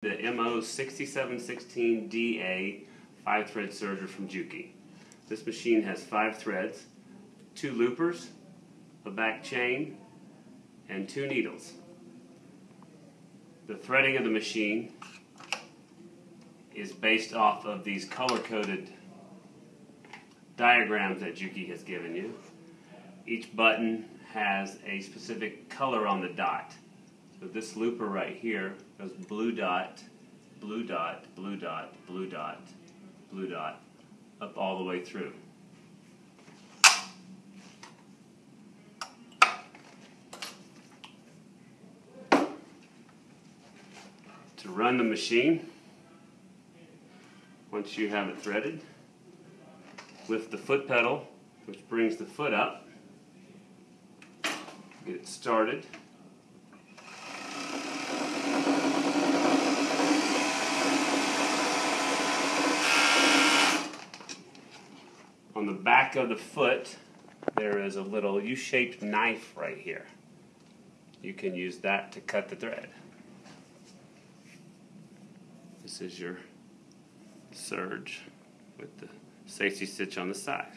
The MO6716DA five thread serger from Juki. This machine has five threads, two loopers, a back chain, and two needles. The threading of the machine is based off of these color-coded diagrams that Juki has given you. Each button has a specific color on the dot. So this looper right here goes blue dot, blue dot, blue dot, blue dot, blue dot, up all the way through. To run the machine, once you have it threaded, lift the foot pedal, which brings the foot up, get it started. The back of the foot, there is a little U-shaped knife right here. You can use that to cut the thread. This is your serge with the safety stitch on the side.